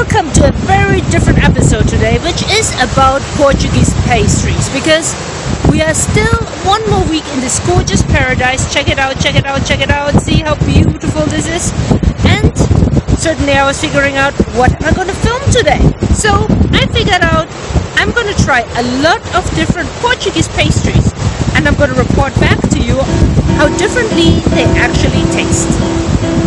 welcome to a very different episode today, which is about Portuguese pastries because we are still one more week in this gorgeous paradise. Check it out, check it out, check it out. See how beautiful this is. And certainly I was figuring out what am I going to film today. So I figured out I'm going to try a lot of different Portuguese pastries and I'm going to report back to you how differently they actually taste.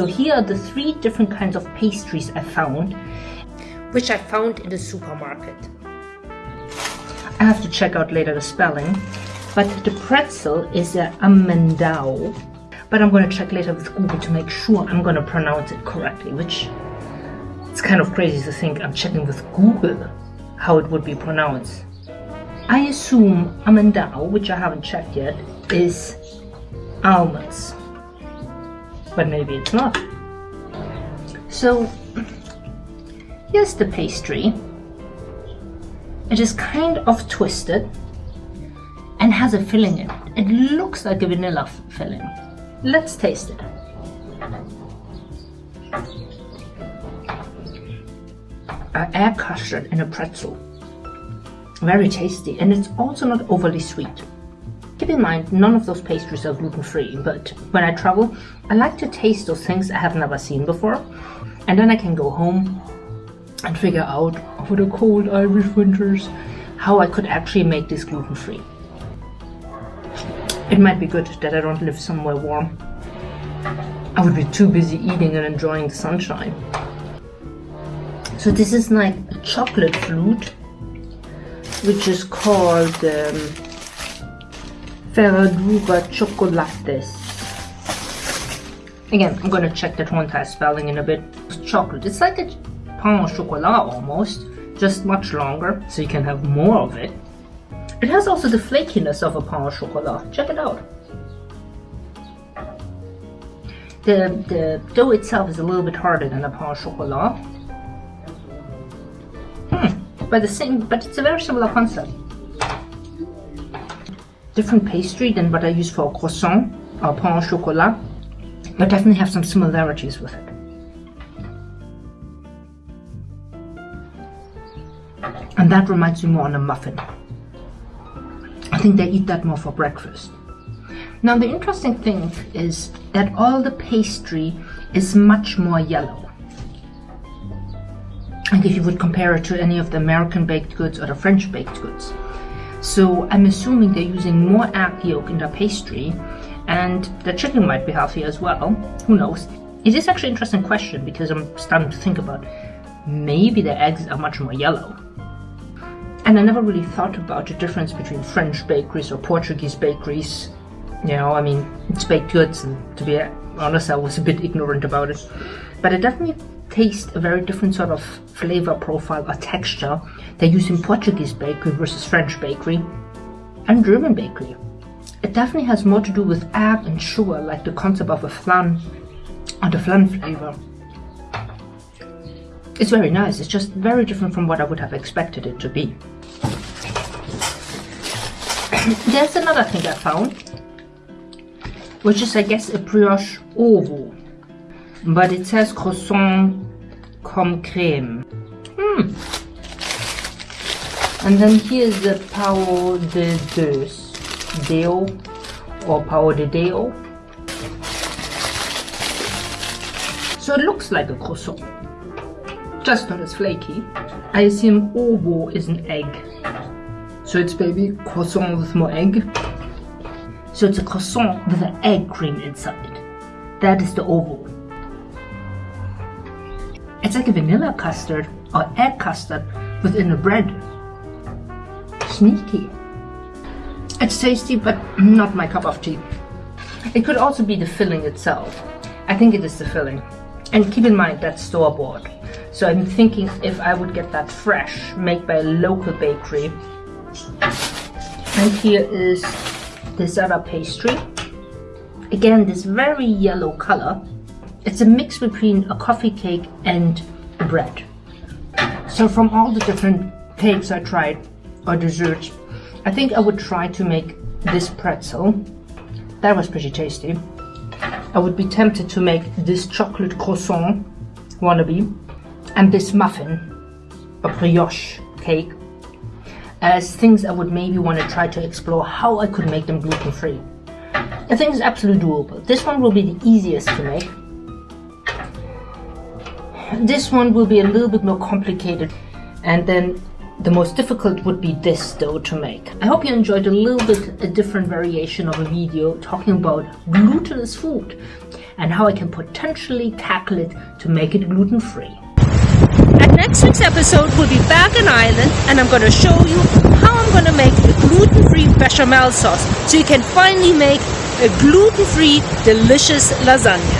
So here are the three different kinds of pastries I found, which I found in the supermarket. I have to check out later the spelling, but the pretzel is a amendao, but I'm going to check later with Google to make sure I'm going to pronounce it correctly, which it's kind of crazy to think I'm checking with Google how it would be pronounced. I assume amendao, which I haven't checked yet, is almonds but maybe it's not. So here's the pastry. It is kind of twisted and has a filling in it. It looks like a vanilla filling. Let's taste it. An egg custard in a pretzel. Very tasty and it's also not overly sweet. In mind, none of those pastries are gluten-free, but when I travel, I like to taste those things I have never seen before, and then I can go home and figure out, for the cold Irish winters, how I could actually make this gluten-free. It might be good that I don't live somewhere warm. I would be too busy eating and enjoying the sunshine. So this is like a chocolate flute, which is called um, Ferradura Chocolates. Again, I'm gonna check the time spelling in a bit. It's chocolate. It's like a pain au chocolat almost, just much longer, so you can have more of it. It has also the flakiness of a pain au chocolat. Check it out. The, the dough itself is a little bit harder than a pain au chocolat. Hmm, but the same, but it's a very similar concept different pastry than what I use for croissant or pain au chocolat, but definitely have some similarities with it. And that reminds me more on a muffin. I think they eat that more for breakfast. Now the interesting thing is that all the pastry is much more yellow. And if you would compare it to any of the American baked goods or the French baked goods. So I'm assuming they're using more egg yolk in their pastry and the chicken might be healthy as well. Who knows? It is actually an interesting question because I'm starting to think about maybe the eggs are much more yellow. And I never really thought about the difference between French bakeries or Portuguese bakeries. You know, I mean, it's baked goods and to be honest, I was a bit ignorant about it. But I definitely taste a very different sort of flavor profile or texture they use in Portuguese bakery versus French bakery and German bakery. It definitely has more to do with egg and sugar, like the concept of a flan or the flan flavor. It's very nice, it's just very different from what I would have expected it to be. There's another thing I found, which is I guess a brioche ovo but it says croissant comme crème. Hmm. And then here's the pão de Deo, or pão de Deo. So it looks like a croissant, just not as flaky. I assume ovo is an egg. So it's maybe croissant with more egg. So it's a croissant with an egg cream inside. That is the ovo. It's like a vanilla custard or egg custard within the bread. Sneaky. It's tasty, but not my cup of tea. It could also be the filling itself. I think it is the filling. And keep in mind that's store-bought. So I'm thinking if I would get that fresh, made by a local bakery. And here is the Zara pastry. Again, this very yellow color. It's a mix between a coffee cake and bread. So from all the different cakes I tried, or desserts, I think I would try to make this pretzel. That was pretty tasty. I would be tempted to make this chocolate croissant wannabe and this muffin, a brioche cake, as things I would maybe want to try to explore how I could make them gluten free. I think it's absolutely doable. This one will be the easiest to make. This one will be a little bit more complicated and then the most difficult would be this dough to make. I hope you enjoyed a little bit a different variation of a video talking about glutinous food and how I can potentially tackle it to make it gluten free. At next week's episode, we'll be back in Ireland and I'm going to show you how I'm going to make the gluten free bechamel sauce so you can finally make a gluten free delicious lasagna.